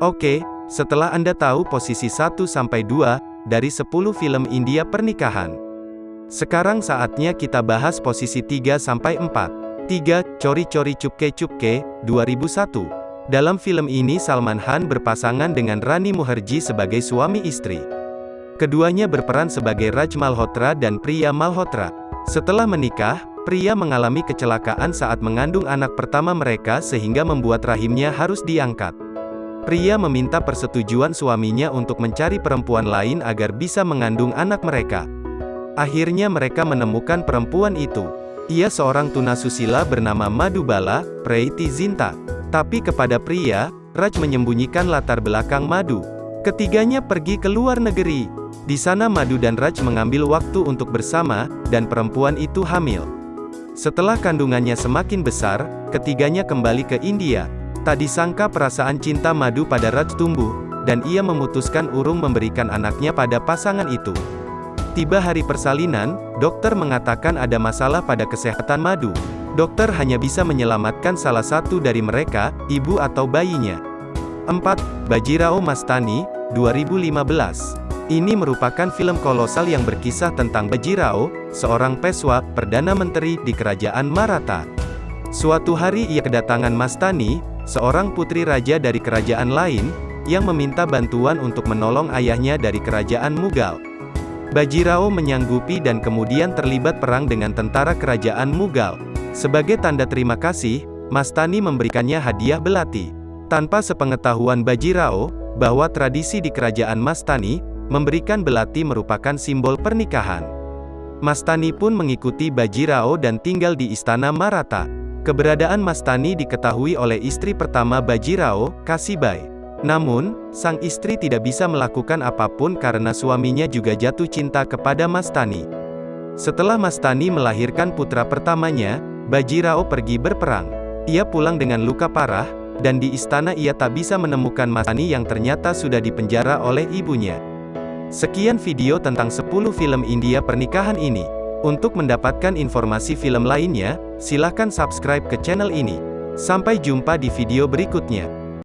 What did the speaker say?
Oke, setelah Anda tahu posisi 1-2 dari 10 film India pernikahan. Sekarang saatnya kita bahas posisi 3-4. 3. Cori Cori Cupke Cupke, 2001. Dalam film ini Salman Khan berpasangan dengan Rani Mukherjee sebagai suami istri. Keduanya berperan sebagai Raj Malhotra dan Priya Malhotra. Setelah menikah, Pria mengalami kecelakaan saat mengandung anak pertama mereka sehingga membuat rahimnya harus diangkat. Pria meminta persetujuan suaminya untuk mencari perempuan lain agar bisa mengandung anak mereka. Akhirnya mereka menemukan perempuan itu. Ia seorang tunasusila bernama Madubala, Preiti Zinta. Tapi kepada pria, Raj menyembunyikan latar belakang Madu. Ketiganya pergi ke luar negeri. Di sana Madu dan Raj mengambil waktu untuk bersama, dan perempuan itu hamil. Setelah kandungannya semakin besar, ketiganya kembali ke India, Tak disangka perasaan cinta madu pada Raj tumbuh, dan ia memutuskan urung memberikan anaknya pada pasangan itu. Tiba hari persalinan, dokter mengatakan ada masalah pada kesehatan madu. Dokter hanya bisa menyelamatkan salah satu dari mereka, ibu atau bayinya. 4. Bajirao Mastani, 2015. Ini merupakan film kolosal yang berkisah tentang Bajirao, seorang peswa, Perdana Menteri di Kerajaan Maratha. Suatu hari ia kedatangan Mastani, seorang putri raja dari kerajaan lain, yang meminta bantuan untuk menolong ayahnya dari kerajaan Mughal. Bajirao menyanggupi dan kemudian terlibat perang dengan tentara kerajaan Mughal. Sebagai tanda terima kasih, Mastani memberikannya hadiah belati. Tanpa sepengetahuan Bajirao, bahwa tradisi di kerajaan Mastani, memberikan belati merupakan simbol pernikahan. Mastani pun mengikuti Bajirao dan tinggal di istana Maratha. Keberadaan Mastani diketahui oleh istri pertama Bajirao, Kasibai. Namun, sang istri tidak bisa melakukan apa pun karena suaminya juga jatuh cinta kepada Mastani. Setelah Mastani melahirkan putra pertamanya, Bajirao pergi berperang. Ia pulang dengan luka parah, dan di istana ia tak bisa menemukan Mastani yang ternyata sudah dipenjara oleh ibunya. Sekian video tentang 10 film India pernikahan ini. Untuk mendapatkan informasi film lainnya, silakan subscribe ke channel ini. Sampai jumpa di video berikutnya.